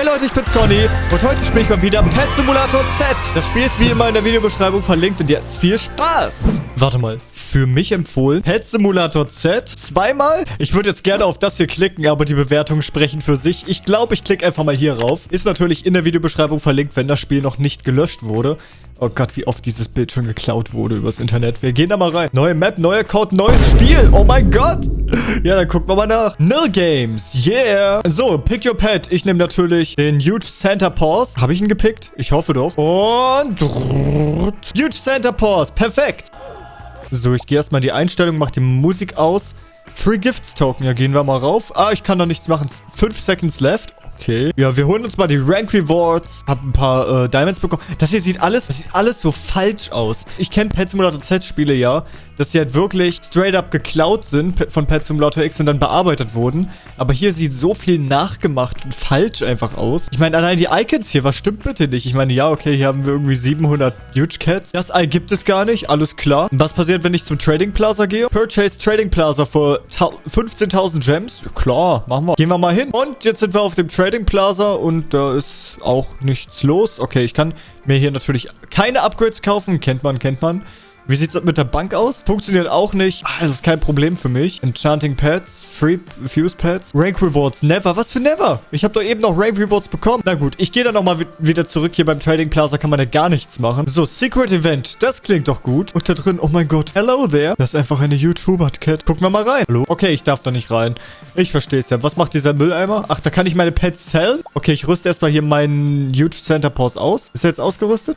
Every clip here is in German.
Hey Leute, ich bin's Conny und heute spiele ich mal wieder Pet Simulator Z. Das Spiel ist wie immer in der Videobeschreibung verlinkt und jetzt viel Spaß. Warte mal, für mich empfohlen Pet Simulator Z zweimal? Ich würde jetzt gerne auf das hier klicken, aber die Bewertungen sprechen für sich. Ich glaube, ich klicke einfach mal hier rauf. Ist natürlich in der Videobeschreibung verlinkt, wenn das Spiel noch nicht gelöscht wurde. Oh Gott, wie oft dieses Bild schon geklaut wurde übers Internet. Wir gehen da mal rein. Neue Map, neuer Code, neues Spiel. Oh mein Gott. Ja, dann gucken wir mal nach. Nil Games. Yeah. So, pick your pet. Ich nehme natürlich den Huge Santa Paws. Habe ich ihn gepickt? Ich hoffe doch. Und... Huge Santa Paws. Perfekt. So, ich gehe erstmal in die Einstellung, mache die Musik aus. Free Gifts Token. Ja, gehen wir mal rauf. Ah, ich kann da nichts machen. 5 Seconds left. Okay. Ja, wir holen uns mal die Rank Rewards. Hab ein paar äh, Diamonds bekommen. Das hier sieht alles, das sieht alles so falsch aus. Ich kenne Pet Simulator Z Spiele ja, dass sie halt wirklich straight up geklaut sind von Pet Simulator X und dann bearbeitet wurden. Aber hier sieht so viel nachgemacht und falsch einfach aus. Ich meine, allein die Icons hier, was stimmt bitte nicht? Ich meine, ja, okay, hier haben wir irgendwie 700 Huge Cats. Das Ei gibt es gar nicht, alles klar. Was passiert, wenn ich zum Trading Plaza gehe? Purchase Trading Plaza für 15.000 Gems. Klar, machen wir. Gehen wir mal hin. Und jetzt sind wir auf dem Trading Trading Plaza und da ist auch nichts los. Okay, ich kann mir hier natürlich keine Upgrades kaufen. Kennt man, kennt man. Wie sieht es mit der Bank aus? Funktioniert auch nicht. Ah, das ist kein Problem für mich. Enchanting Pets, Free Fuse Pets, Rank Rewards, Never. Was für Never? Ich habe doch eben noch Rank Rewards bekommen. Na gut, ich gehe dann nochmal wieder zurück. Hier beim Trading Plaza kann man ja gar nichts machen. So, Secret Event. Das klingt doch gut. Und da drin, oh mein Gott. Hello there. Das ist einfach eine YouTuber-Cat. Gucken wir mal rein. Hallo? Okay, ich darf da nicht rein. Ich verstehe es ja. Was macht dieser Mülleimer? Ach, da kann ich meine Pets sellen? Okay, ich rüste erstmal hier meinen Huge Center Pause aus. Ist er jetzt ausgerüstet?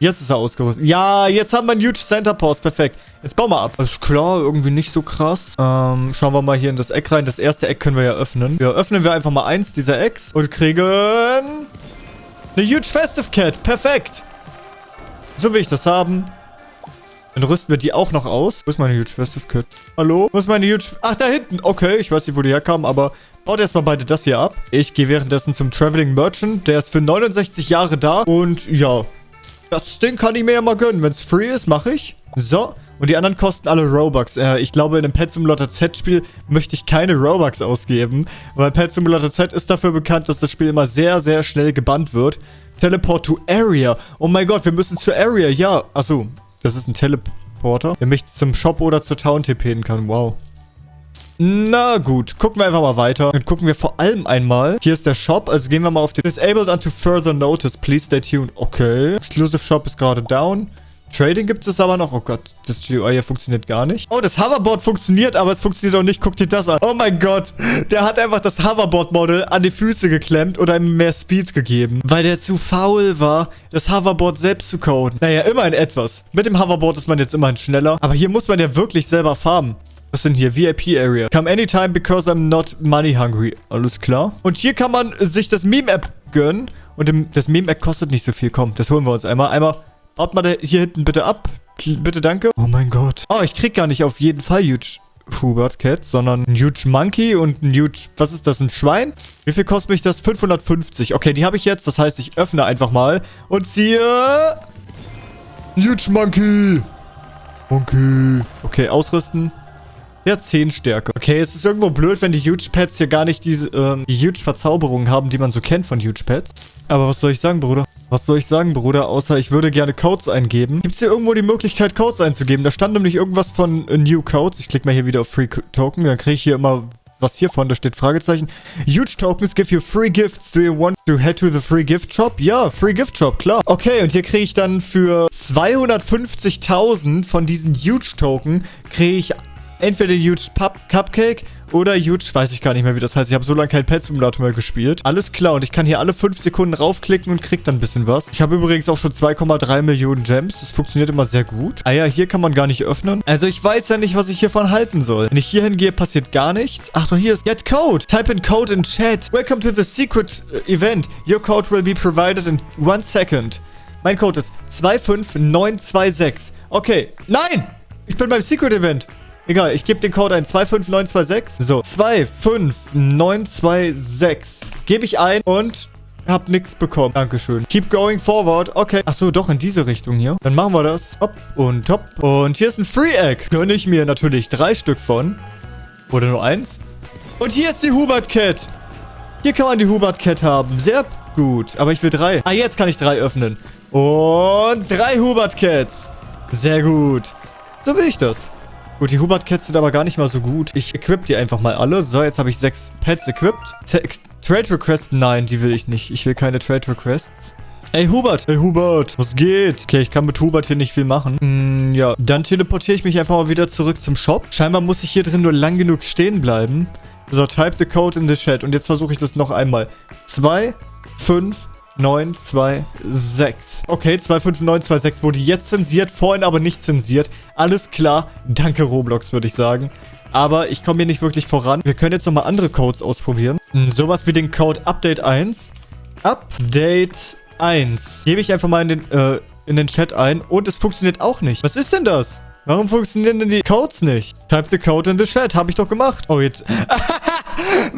Jetzt ist er ausgerüstet. Ja, jetzt haben wir einen Huge Center Post. Perfekt. Jetzt bauen wir ab. Alles klar, irgendwie nicht so krass. Ähm, schauen wir mal hier in das Eck rein. Das erste Eck können wir ja öffnen. Ja, öffnen wir einfach mal eins dieser Ecks und kriegen eine Huge Festive Cat. Perfekt. So will ich das haben. Dann rüsten wir die auch noch aus. Wo ist meine Huge Festive Cat? Hallo? Wo ist meine Huge... Ach, da hinten. Okay, ich weiß nicht, wo die herkamen, aber baut erstmal beide das hier ab. Ich gehe währenddessen zum Traveling Merchant. Der ist für 69 Jahre da. Und ja, das Ding kann ich mir ja mal gönnen. Wenn es free ist, mache ich. So. Und die anderen kosten alle Robux. Äh, ich glaube, in einem Pet Simulator Z-Spiel möchte ich keine Robux ausgeben. Weil Pet Simulator Z ist dafür bekannt, dass das Spiel immer sehr, sehr schnell gebannt wird. Teleport to Area. Oh mein Gott, wir müssen zur Area. Ja. Achso, das ist ein Teleporter, der mich zum Shop oder zur Town TPen kann. Wow. Na gut, gucken wir einfach mal weiter. Dann gucken wir vor allem einmal. Hier ist der Shop, also gehen wir mal auf den Disabled unto further notice. Please stay tuned. Okay. Exclusive Shop ist gerade down. Trading gibt es aber noch. Oh Gott, das GUI hier funktioniert gar nicht. Oh, das Hoverboard funktioniert, aber es funktioniert auch nicht. Guck dir das an. Oh mein Gott. Der hat einfach das Hoverboard-Model an die Füße geklemmt oder ihm mehr Speed gegeben. Weil der zu faul war, das Hoverboard selbst zu coden. Naja, immerhin etwas. Mit dem Hoverboard ist man jetzt immerhin schneller. Aber hier muss man ja wirklich selber farmen. Was sind hier? VIP Area. Come anytime because I'm not money hungry. Alles klar. Und hier kann man sich das Meme-App gönnen. Und das Meme-App kostet nicht so viel. Komm, das holen wir uns einmal. Einmal, baut mal hier hinten bitte ab. Bitte, danke. Oh mein Gott. Oh, ich krieg gar nicht auf jeden Fall Huge Hubert Cat, sondern ein Huge Monkey und ein Huge... Was ist das? Ein Schwein? Wie viel kostet mich das? 550. Okay, die habe ich jetzt. Das heißt, ich öffne einfach mal und ziehe... Huge Monkey. Monkey. Okay, ausrüsten. Ja, 10 Stärke. Okay, es ist irgendwo blöd, wenn die Huge Pets hier gar nicht diese, ähm, die Huge Verzauberungen haben, die man so kennt von Huge Pets. Aber was soll ich sagen, Bruder? Was soll ich sagen, Bruder? Außer ich würde gerne Codes eingeben. Gibt es hier irgendwo die Möglichkeit, Codes einzugeben? Da stand nämlich irgendwas von uh, New Codes. Ich klicke mal hier wieder auf Free Token. Dann kriege ich hier immer was hiervon, da steht Fragezeichen. Huge Tokens give you free gifts. Do you want to head to the free gift shop? Ja, free gift shop, klar. Okay, und hier kriege ich dann für 250.000 von diesen Huge Token, kriege ich entweder Huge Pup Cupcake oder Huge, weiß ich gar nicht mehr, wie das heißt. Ich habe so lange kein Pet Simulator mehr gespielt. Alles klar, und ich kann hier alle 5 Sekunden raufklicken und krieg dann ein bisschen was. Ich habe übrigens auch schon 2,3 Millionen Gems. Das funktioniert immer sehr gut. Ah ja, hier kann man gar nicht öffnen. Also ich weiß ja nicht, was ich hiervon halten soll. Wenn ich hier hingehe, passiert gar nichts. Ach doch, hier ist Get Code. Type in Code in Chat. Welcome to the secret äh, event. Your code will be provided in one second. Mein Code ist 25926. Okay. Nein! Ich bin beim Secret Event. Egal, ich gebe den Code ein. 25926. So, 25926. Gebe ich ein und hab nichts bekommen. Dankeschön. Keep going forward. Okay. Achso, doch in diese Richtung hier. Dann machen wir das. Hopp und hopp. Und hier ist ein Free Egg. Gönne ich mir natürlich drei Stück von. Oder nur eins. Und hier ist die Hubert Cat. Hier kann man die Hubert Cat haben. Sehr gut. Aber ich will drei. Ah, jetzt kann ich drei öffnen. Und drei Hubert Cats. Sehr gut. So will ich das. Gut, die Hubert Cats sind aber gar nicht mal so gut. Ich equip die einfach mal alle. So, jetzt habe ich sechs Pets equipped. Trade Requests? Nein, die will ich nicht. Ich will keine Trade Requests. Ey, Hubert. Ey, Hubert. Was geht? Okay, ich kann mit Hubert hier nicht viel machen. Hm, ja. Dann teleportiere ich mich einfach mal wieder zurück zum Shop. Scheinbar muss ich hier drin nur lang genug stehen bleiben. So, type the code in the chat. Und jetzt versuche ich das noch einmal. 2, 5, 9, 2, 6. Okay, 2, 5, 9, 2, 6 wurde jetzt zensiert, vorhin aber nicht zensiert. Alles klar. Danke, Roblox, würde ich sagen. Aber ich komme hier nicht wirklich voran. Wir können jetzt nochmal andere Codes ausprobieren. Hm, sowas wie den Code Update 1. Update 1. Gebe ich einfach mal in den, äh, in den Chat ein. Und es funktioniert auch nicht. Was ist denn das? Warum funktionieren denn die Codes nicht? Type the code in the chat. Habe ich doch gemacht. Oh, jetzt...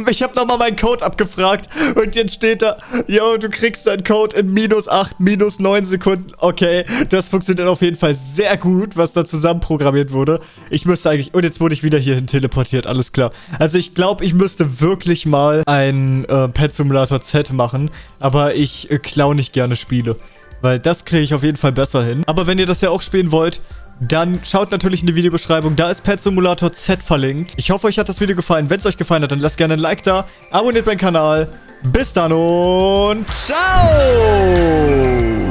ich habe nochmal meinen Code abgefragt. Und jetzt steht da, yo, du kriegst deinen Code in minus 8, minus 9 Sekunden. Okay, das funktioniert auf jeden Fall sehr gut, was da zusammenprogrammiert wurde. Ich müsste eigentlich... Und jetzt wurde ich wieder hierhin teleportiert. Alles klar. Also ich glaube, ich müsste wirklich mal ein äh, Pet Simulator Z machen. Aber ich äh, klaue nicht gerne Spiele. Weil das kriege ich auf jeden Fall besser hin. Aber wenn ihr das ja auch spielen wollt, dann schaut natürlich in die Videobeschreibung. Da ist Pet Simulator Z verlinkt. Ich hoffe, euch hat das Video gefallen. Wenn es euch gefallen hat, dann lasst gerne ein Like da. Abonniert meinen Kanal. Bis dann und ciao!